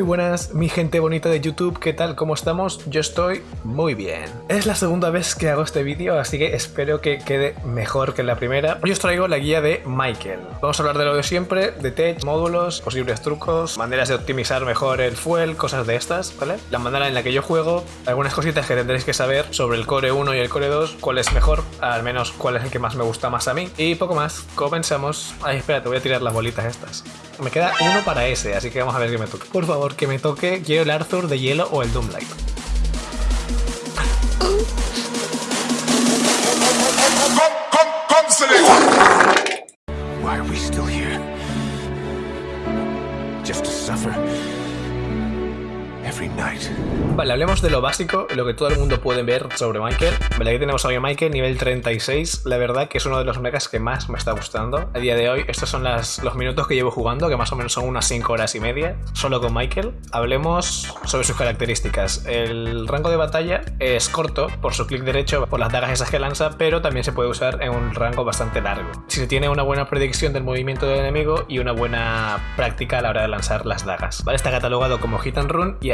Muy buenas, mi gente bonita de YouTube, ¿qué tal? ¿Cómo estamos? Yo estoy muy bien. Es la segunda vez que hago este vídeo, así que espero que quede mejor que la primera. Hoy os traigo la guía de Michael. Vamos a hablar de lo de siempre, de tech, módulos, posibles trucos, maneras de optimizar mejor el fuel, cosas de estas, ¿vale? La manera en la que yo juego, algunas cositas que tendréis que saber sobre el Core 1 y el Core 2, cuál es mejor, al menos cuál es el que más me gusta más a mí. Y poco más, comenzamos. Ay, espera, te voy a tirar las bolitas estas. Me queda uno para ese, así que vamos a ver qué me toca. Por favor, que me toque. Quiero el Arthur de hielo o el Doomlight. Why are we still here? Just to suffer. Vale, hablemos de lo básico, lo que todo el mundo puede ver sobre Michael. Vale, aquí tenemos a mi Michael, nivel 36. La verdad que es uno de los mechas que más me está gustando. A día de hoy, estos son los minutos que llevo jugando, que más o menos son unas 5 horas y media, solo con Michael. Hablemos sobre sus características. El rango de batalla es corto por su clic derecho, por las dagas esas que lanza, pero también se puede usar en un rango bastante largo. Si se tiene una buena predicción del movimiento del enemigo y una buena práctica a la hora de lanzar las dagas. Vale, está catalogado como hit and run y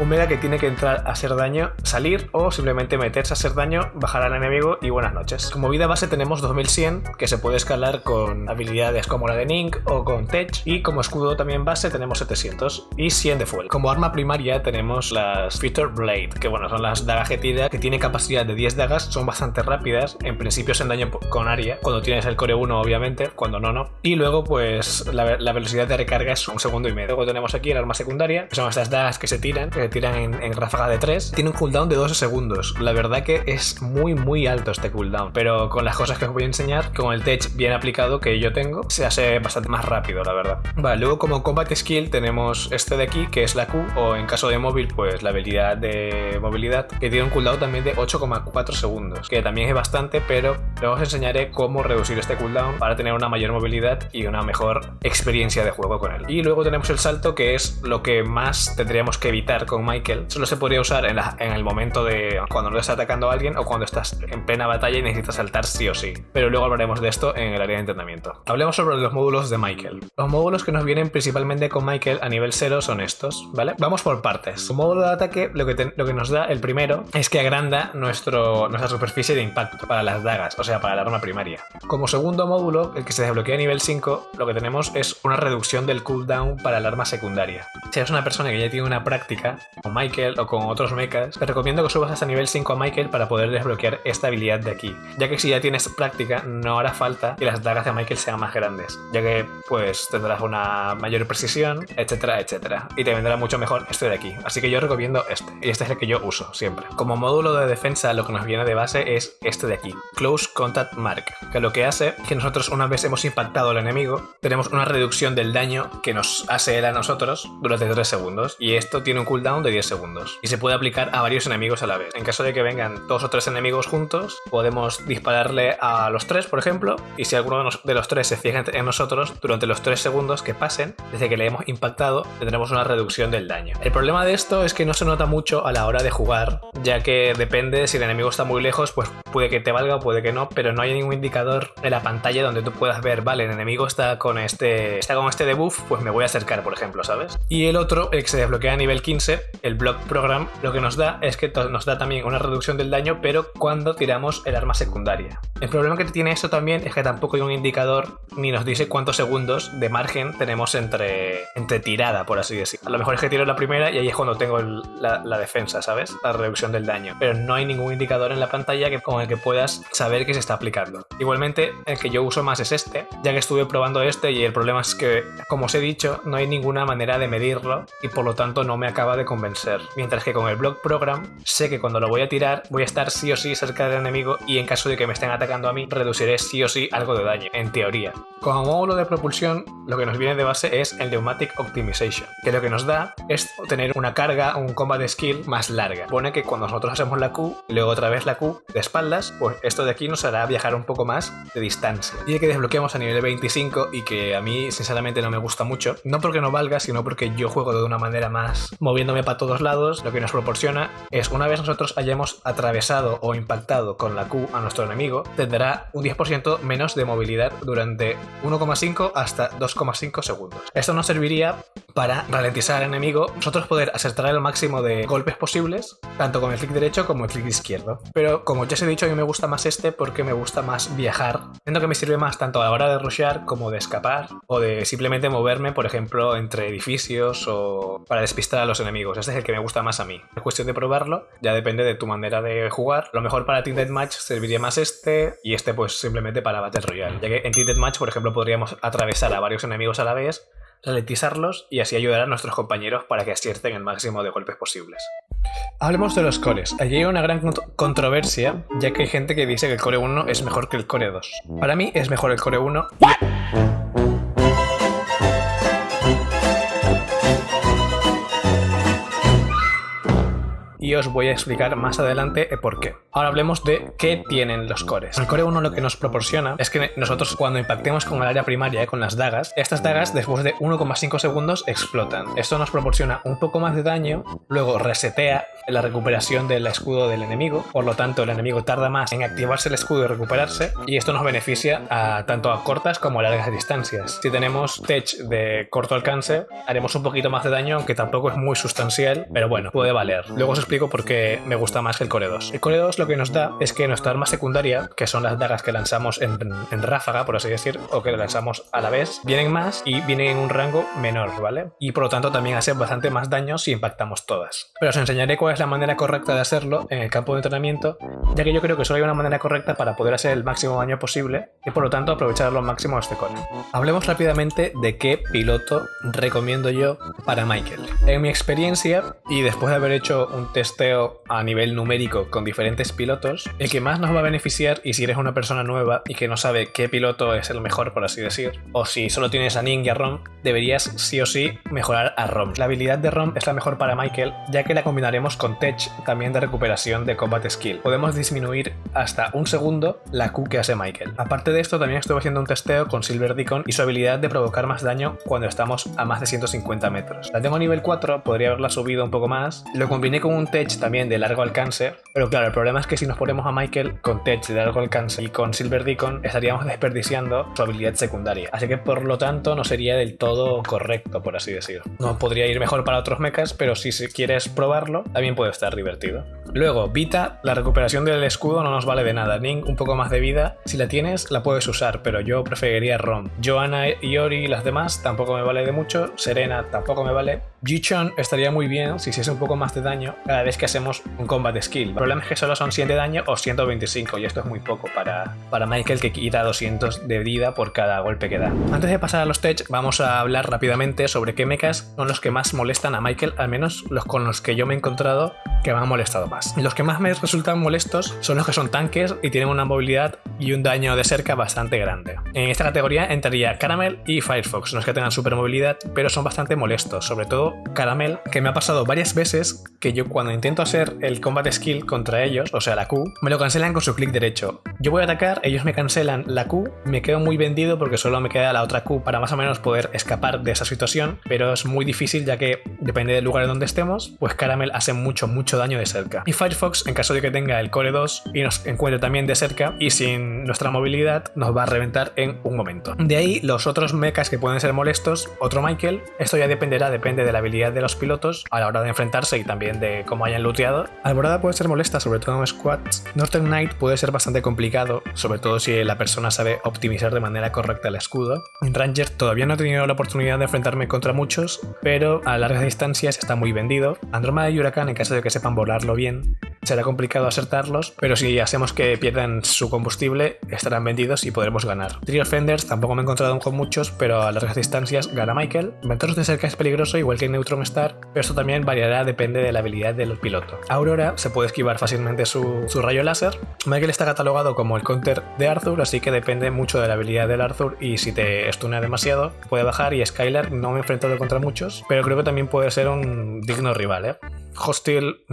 Un mega que tiene que entrar a hacer daño, salir o simplemente meterse a hacer daño, bajar al enemigo y buenas noches. Como vida base tenemos 2100 que se puede escalar con habilidades como la de Nink o con Tech y como escudo también base tenemos 700 y 100 de fuel. Como arma primaria tenemos las Feature Blade que bueno son las dagas que que tiene capacidad de 10 dagas, son bastante rápidas, en principio hacen daño con área, cuando tienes el core 1 obviamente, cuando no no. Y luego pues la, la velocidad de recarga es un segundo y medio. Luego tenemos aquí el arma secundaria, que son estas dagas que se tiran, que se tiran en, en ráfaga de 3. Tiene un cooldown de 12 segundos. La verdad que es muy muy alto este cooldown. Pero con las cosas que os voy a enseñar, con el tech bien aplicado que yo tengo, se hace bastante más rápido, la verdad. Vale, luego como combat skill tenemos este de aquí, que es la Q, o en caso de móvil, pues la habilidad de movilidad, que tiene un cooldown también de 8,4 segundos, que también es bastante, pero luego os enseñaré cómo reducir este cooldown para tener una mayor movilidad y una mejor experiencia de juego con él. Y luego tenemos el salto, que es lo que más tendríamos que evitar con Michael. Solo se podría usar en, la, el momento de cuando no estás atacando a alguien o cuando estás en plena batalla y necesitas saltar sí o sí. Pero luego hablaremos de esto en el área de entrenamiento. Hablemos sobre los módulos de Michael. Los módulos que nos vienen principalmente con Michael a nivel 0 son estos, ¿vale? Vamos por partes. Como módulo de ataque, lo que, nos da el primero es que agranda nuestro, nuestra superficie de impacto para las dagas, o sea, para el arma primaria. Como segundo módulo, el que se desbloquea a nivel 5, lo que tenemos es una reducción del cooldown para el arma secundaria. Si eres una persona que ya tiene una práctica con Michael o con otros mechas, te recomiendo que subas hasta nivel 5 a Michael para poder desbloquear esta habilidad de aquí, ya que si ya tienes práctica no hará falta que las dagas de Michael sean más grandes, ya que pues tendrás una mayor precisión, etcétera, etcétera, y te vendrá mucho mejor este de aquí, así que yo recomiendo este, y este es el que yo uso siempre. Como módulo de defensa lo que nos viene de base es este de aquí, Close Contact Mark, que lo que hace es que nosotros una vez hemos impactado al enemigo, tenemos una reducción del daño que nos hace él a nosotros durante 3 segundos, y esto tiene un cooldown de 10 segundos, y se puede aplicar a varios enemigos a la vez. En caso de que vengan dos o tres enemigos juntos, podemos dispararle a los tres, por ejemplo, y si alguno de los tres se fija en nosotros, durante los tres segundos que pasen, desde que le hemos impactado, tendremos una reducción del daño. El problema de esto es que no se nota mucho a la hora de jugar, ya que depende si el enemigo está muy lejos, pues puede que te valga o puede que no, pero no hay ningún indicador en la pantalla donde tú puedas ver, vale, el enemigo está con este, está con este debuff, pues me voy a acercar, por ejemplo, ¿sabes? Y el otro, el que se desbloquea a nivel 15, el Block Program, lo que nos da es que nos da también una reducción del daño, pero cuando tiramos el arma secundaria. El problema que tiene esto también es que tampoco hay un indicador ni nos dice cuántos segundos de margen tenemos entre, entre tirada, por así decirlo. A lo mejor es que tiro la primera y ahí es cuando tengo la, defensa, ¿sabes? La reducción del daño. Pero no hay ningún indicador en la pantalla que, con el que puedas saber que se está aplicando. Igualmente, el que yo uso más es este, ya que estuve probando este y el problema es que, como os he dicho, no hay ninguna manera de medirlo y por lo tanto no me acaba de convencer. Mientras que con el Block Program sé que cuando lo voy a tirar voy a estar sí o sí cerca del enemigo y en caso de que me estén atacando a mí reduciré sí o sí algo de daño, en teoría. Como módulo de propulsión lo que nos viene de base es el Pneumatic Optimization, que lo que nos da es tener una carga, un combat skill más larga. Pone que cuando nosotros hacemos la Q luego otra vez la Q de espaldas, pues esto de aquí nos hará viajar un poco más de distancia. Y el que desbloqueamos a nivel 25 y que a mí sinceramente no me gusta mucho, no porque no valga, sino porque yo juego de una manera más moviéndome para todos lados, lo que nos proporciona es una vez nosotros hayamos atravesado o impactado con la Q a nuestro enemigo, tendrá un 10% menos de movilidad durante 1,5 hasta 2,5 segundos. Esto nos serviría para ralentizar al enemigo, nosotros poder acertar el máximo de golpes posibles, tanto con el clic derecho como el clic izquierdo. Pero como ya os he dicho, a mí me gusta más este porque me gusta más viajar, siendo que me sirve más tanto a la hora de rushear como de escapar o de simplemente moverme, por ejemplo, entre edificios o para despistar a los enemigos. Este es el que me gusta más a mí. Es cuestión de probarlo, ya depende de tu manera de jugar. Lo mejor para Team Deathmatch serviría más este y este pues simplemente para Battle Royale, ya que en Team Deathmatch, por ejemplo, podríamos atravesar a varios enemigos a la vez ralentizarlos y así ayudar a nuestros compañeros para que acierten el máximo de golpes posibles. Hablemos de los cores. Allí hay una gran controversia, ya que hay gente que dice que el core 1 es mejor que el core 2. Para mí es mejor el core 1 y os voy a explicar más adelante por qué. Ahora hablemos de qué tienen los cores. El core 1 lo que nos proporciona es que nosotros cuando impactemos con el área primaria, con las dagas, estas dagas después de 1,5 segundos explotan. Esto nos proporciona un poco más de daño, luego resetea la recuperación del escudo del enemigo, por lo tanto el enemigo tarda más en activarse el escudo y recuperarse, y esto nos beneficia tanto a cortas como a largas distancias. Si tenemos tech de corto alcance, haremos un poquito más de daño, aunque tampoco es muy sustancial, pero bueno, puede valer. Luego os explico por qué me gusta más que el Core 2. El Core 2 lo que nos da es que nuestra arma secundaria, que son las dagas que lanzamos en, en ráfaga, por así decir, o que lanzamos a la vez, vienen más y vienen en un rango menor, ¿vale? Y por lo tanto también hacen bastante más daño si impactamos todas. Pero os enseñaré cuál es la manera correcta de hacerlo en el campo de entrenamiento, ya que yo creo que solo hay una manera correcta para poder hacer el máximo daño posible y por lo tanto aprovechar lo máximo este core. Hablemos rápidamente de qué piloto recomiendo yo para Michael. En mi experiencia, y después de haber hecho un testeo a nivel numérico con diferentes pilotos, el que más nos va a beneficiar, y si eres una persona nueva y que no sabe qué piloto es el mejor, por así decir, o si solo tienes a Ning y a Rom, deberías sí o sí mejorar a Rom. La habilidad de Rom es la mejor para Michael, ya que la combinaremos con Tech también de recuperación de Combat Skill. Podemos disminuir hasta un segundo la Q que hace Michael. Aparte de esto, también estuve haciendo un testeo con Silver Deacon y su habilidad de provocar más daño cuando estamos a más de 150 metros. La tengo a nivel 4, podría haberla subido un poco más. Lo combiné con un Tech también de largo alcance, pero claro, el problema es que si nos ponemos a Michael con Tech de largo alcance y con Silver Deacon, estaríamos desperdiciando su habilidad secundaria. Así que por lo tanto no sería del todo correcto, por así decirlo. No podría ir mejor para otros mechas, pero si quieres probarlo, también puede estar divertido. Luego, Vita, la recuperación del escudo no nos vale de nada. Ning, un poco más de vida. Si la tienes, la puedes usar, pero yo preferiría Rom. Joanna y Ori y las demás tampoco me vale de mucho. Serena tampoco me vale. Jichon estaría muy bien si hiciese un poco más de daño cada vez que hacemos un combat skill. El problema es que solo son 100 de daño o 125 y esto es muy poco para, para Michael que quita 200 de vida por cada golpe que da. Antes de pasar a los tech, vamos a hablar rápidamente sobre qué mechas son los que más molestan a Michael, al menos los con los que yo me he encontrado que me han molestado más. Los que más me resultan molestos son los que son tanques y tienen una movilidad y un daño de cerca bastante grande. En esta categoría entraría Caramel y Firefox, no es que tengan super movilidad, pero son bastante molestos, sobre todo Caramel, que me ha pasado varias veces que yo cuando intento hacer el combat skill contra ellos, o sea la Q, me lo cancelan con su clic derecho. Yo voy a atacar, ellos me cancelan la Q, me quedo muy vendido porque solo me queda la otra Q para más o menos poder escapar de esa situación, pero es muy difícil ya que depende del lugar en donde estemos, pues Caramel hace mucho, mucho daño de cerca. Y Firefox, en caso de que tenga el Core 2 y nos encuentre también de cerca y sin nuestra movilidad, nos va a reventar en un momento. De ahí los otros mechas que pueden ser molestos, otro Michael, esto ya dependerá, depende de la habilidad de los pilotos a la hora de enfrentarse y también de cómo hayan looteado. Alborada puede ser molesta, sobre todo en squads. Northern Knight puede ser bastante complicado, sobre todo si la persona sabe optimizar de manera correcta el escudo. En Ranger todavía no he tenido la oportunidad de enfrentarme contra muchos, pero a largas distancias está muy vendido. Andromeda y Huracán, en caso de que sepan volarlo bien, será complicado acertarlos, pero si hacemos que pierdan su combustible, estarán vendidos y podremos ganar. Trio Fenders tampoco me he encontrado con muchos, pero a largas distancias gana Michael. Ventoros de cerca es peligroso, igual que Neutron Star, pero esto también variará, depende de la habilidad del piloto. Aurora se puede esquivar fácilmente su, su rayo láser. Michael está catalogado como el counter de Arthur, así que depende mucho de la habilidad del Arthur y si te stuna demasiado, puede bajar y Skylar no me he enfrentado contra muchos, pero creo que también puede ser un digno rival, ¿eh? Hostil,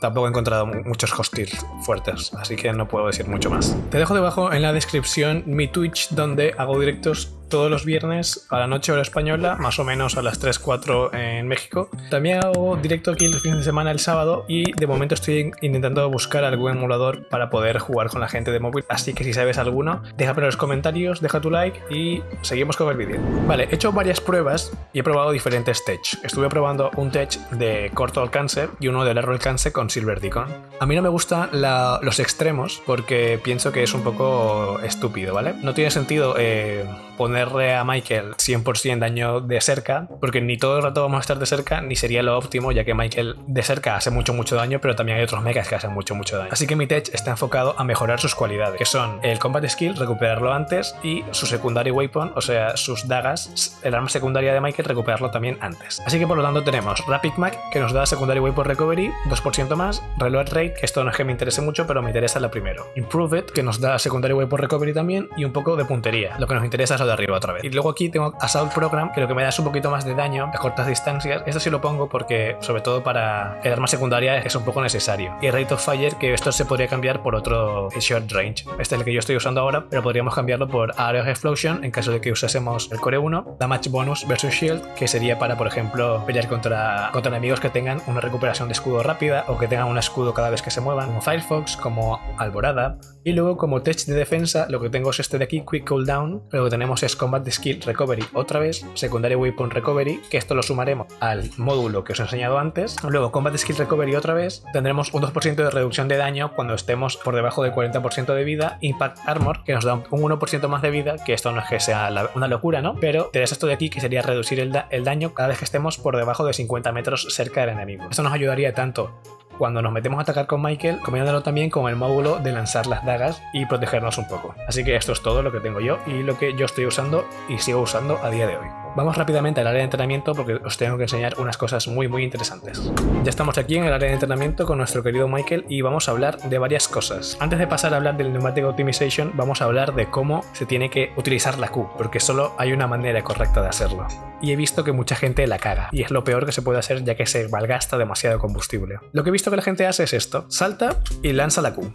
tampoco he encontrado muchos hostiles fuertes, así que no puedo decir mucho más. Te dejo debajo en la descripción mi Twitch donde hago directos todos los viernes a la noche hora española, más o menos a las 3, 4 en México. También hago directo aquí el fin de semana el sábado y de momento estoy intentando buscar algún emulador para poder jugar con la gente de móvil. Así que si sabes alguno, déjame en los comentarios, deja tu like y seguimos con el vídeo. Vale, he hecho varias pruebas y he probado diferentes tech. Estuve probando un tech de corto alcance y uno de largo alcance con Silver Deacon. A mí no me gustan los extremos porque pienso que es un poco estúpido, ¿vale? No tiene sentido eh, ponerle a Michael 100% daño de cerca, porque ni todo el rato vamos a estar de cerca, ni sería lo óptimo, ya que Michael de cerca hace mucho, mucho daño, pero también hay otros mechas que hacen mucho, mucho daño. Así que mi tech está enfocado a mejorar sus cualidades, que son el combat skill, recuperarlo antes, y su secondary weapon, o sea, sus dagas, el arma secundaria de Michael, recuperarlo también antes. Así que por lo tanto tenemos Rapid Mac, que nos da secondary weapon recovery, 2% más, Reload Rate, que esto no es que me interese mucho, pero me interesa la primero. Improve It, que nos da secondary weapon recovery también, y un poco de puntería. Lo que nos interesa es de arriba otra vez. Y luego aquí tengo Assault Program, que lo que me da es un poquito más de daño a cortas distancias. Esto sí lo pongo porque, sobre todo para el arma secundaria, es un poco necesario. Y Rate of Fire, que esto se podría cambiar por otro Short Range. Este es el que yo estoy usando ahora, pero podríamos cambiarlo por Area of Explosion en caso de que usásemos el Core 1. Damage Bonus versus Shield, que sería para, por ejemplo, pelear contra, contra enemigos que tengan una recuperación de escudo rápida o que tengan un escudo cada vez que se muevan, como Firefox, como Alborada. Y luego, como tech de defensa, lo que tengo es este de aquí, Quick Cooldown. Lo que tenemos es Combat Skill Recovery otra vez, Secondary Weapon Recovery, que esto lo sumaremos al módulo que os he enseñado antes. Luego, Combat Skill Recovery otra vez, tendremos un 2% de reducción de daño cuando estemos por debajo del 40% de vida. Impact Armor, que nos da un 1% más de vida, que esto no es que sea una locura, ¿no? Pero tenés esto de aquí, que sería reducir el, el daño cada vez que estemos por debajo de 50 metros cerca del enemigo. Esto nos ayudaría tanto cuando nos metemos a atacar con Michael, combinándolo también con el módulo de lanzar las dagas y protegernos un poco. Así que esto es todo lo que tengo yo y lo que yo estoy usando y sigo usando a día de hoy. Vamos rápidamente al área de entrenamiento porque os tengo que enseñar unas cosas muy muy interesantes. Ya estamos aquí en el área de entrenamiento con nuestro querido Michael y vamos a hablar de varias cosas. Antes de pasar a hablar del Pneumatic Optimization, vamos a hablar de cómo se tiene que utilizar la Q, porque solo hay una manera correcta de hacerlo. Y he visto que mucha gente la caga, y es lo peor que se puede hacer ya que se malgasta demasiado combustible. Lo que he visto que la gente hace es esto, salta y lanza la Q,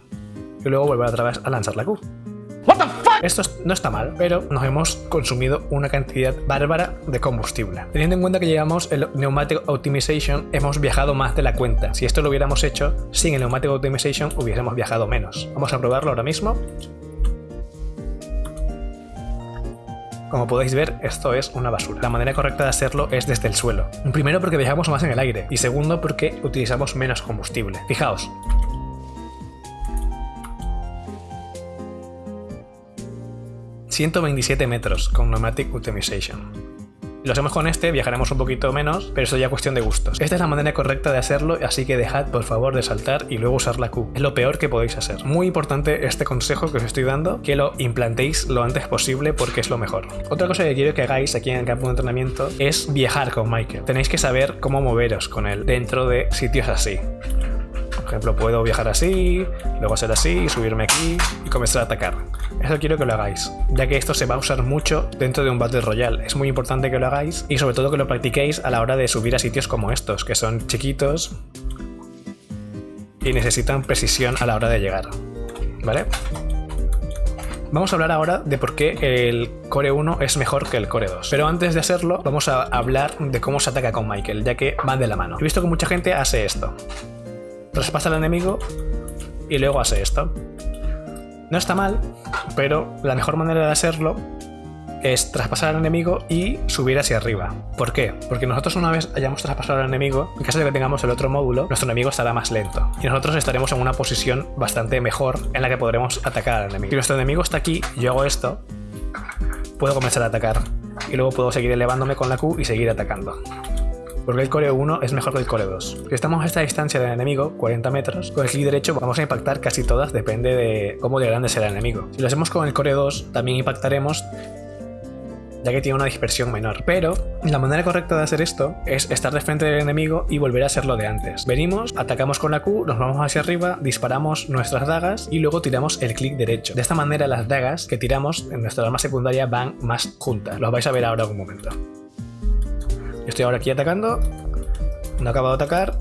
y luego vuelve otra vez a lanzar la Q. Esto no está mal, pero nos hemos consumido una cantidad bárbara de combustible. Teniendo en cuenta que llevamos el Pneumatic Optimization, hemos viajado más de la cuenta. Si esto lo hubiéramos hecho sin el Pneumatic Optimization, hubiésemos viajado menos. Vamos a probarlo ahora mismo. Como podéis ver, esto es una basura. La manera correcta de hacerlo es desde el suelo. Primero porque viajamos más en el aire y segundo porque utilizamos menos combustible. Fijaos, 127 metros con Pneumatic Optimization. Lo hacemos con este, viajaremos un poquito menos, pero eso ya es cuestión de gustos. Esta es la manera correcta de hacerlo, así que dejad por favor de saltar y luego usar la Q. Es lo peor que podéis hacer. Muy importante este consejo que os estoy dando, que lo implantéis lo antes posible porque es lo mejor. Otra cosa que quiero que hagáis aquí en el campo de entrenamiento es viajar con Michael. Tenéis que saber cómo moveros con él dentro de sitios así. Por ejemplo, puedo viajar así, luego hacer así, subirme aquí y comenzar a atacar. Eso quiero que lo hagáis, ya que esto se va a usar mucho dentro de un Battle Royale. Es muy importante que lo hagáis y sobre todo que lo practiquéis a la hora de subir a sitios como estos, que son chiquitos y necesitan precisión a la hora de llegar. ¿Vale? Vamos a hablar ahora de por qué el Core 1 es mejor que el Core 2. Pero antes de hacerlo, vamos a hablar de cómo se ataca con Michael, ya que van de la mano. He visto que mucha gente hace esto traspasa al enemigo y luego hace esto. No está mal, pero la mejor manera de hacerlo es traspasar al enemigo y subir hacia arriba. ¿Por qué? Porque nosotros una vez hayamos traspasado al enemigo, en caso de que tengamos el otro módulo, nuestro enemigo estará más lento. Y nosotros estaremos en una posición bastante mejor en la que podremos atacar al enemigo. Si nuestro enemigo está aquí, yo hago esto, puedo comenzar a atacar. Y luego puedo seguir elevándome con la Q y seguir atacando porque el Core 1 es mejor que el Core 2. Si estamos a esta distancia del enemigo, 40 metros, con el clic derecho vamos a impactar casi todas, depende de cómo de grande será el enemigo. Si lo hacemos con el Core 2, también impactaremos ya que tiene una dispersión menor. Pero la manera correcta de hacer esto es estar de frente del enemigo y volver a hacerlo de antes. Venimos, atacamos con la Q, nos vamos hacia arriba, disparamos nuestras dagas y luego tiramos el clic derecho. De esta manera las dagas que tiramos en nuestra arma secundaria van más juntas. Lo vais a ver ahora en un momento estoy ahora aquí atacando. No acabo de atacar.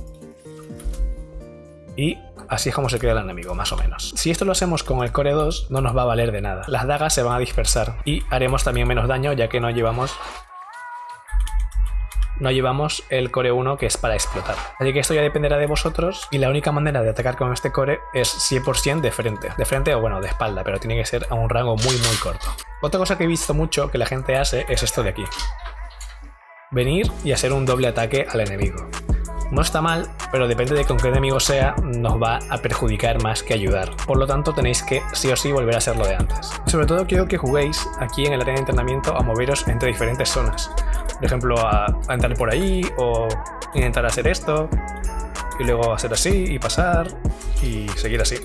Y así es como se queda el enemigo, más o menos. Si esto lo hacemos con el core 2, no nos va a valer de nada. Las dagas se van a dispersar y haremos también menos daño ya que no llevamos no llevamos el core 1 que es para explotar. Así que esto ya dependerá de vosotros y la única manera de atacar con este core es 100% de frente. De frente o bueno, de espalda, pero tiene que ser a un rango muy muy corto. Otra cosa que he visto mucho que la gente hace es esto de aquí. Venir y hacer un doble ataque al enemigo. No está mal, pero depende de con qué enemigo sea, nos va a perjudicar más que ayudar. Por lo tanto, tenéis que sí o sí volver a hacer lo de antes. Sobre todo quiero que juguéis aquí en el área de entrenamiento a moveros entre diferentes zonas. Por ejemplo, a, entrar por ahí o intentar hacer esto y luego hacer así y pasar y seguir así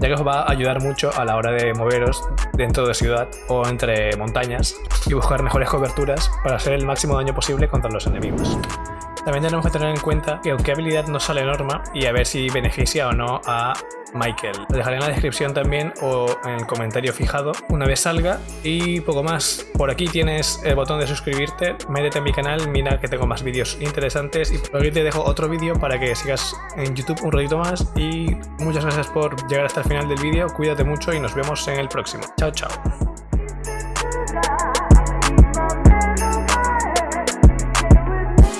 ya que os va a ayudar mucho a la hora de moveros dentro de ciudad o entre montañas y buscar mejores coberturas para hacer el máximo daño posible contra los enemigos. También tenemos que tener en cuenta que qué habilidad nos sale norma y a ver si beneficia o no a Michael. Lo dejaré en la descripción también o en el comentario fijado una vez salga. Y poco más. Por aquí tienes el botón de suscribirte. Métete en mi canal, mira que tengo más vídeos interesantes. Y por aquí te dejo otro vídeo para que sigas en YouTube un ratito más. Y muchas gracias por llegar hasta el final del vídeo. Cuídate mucho y nos vemos en el próximo. Chao, chao.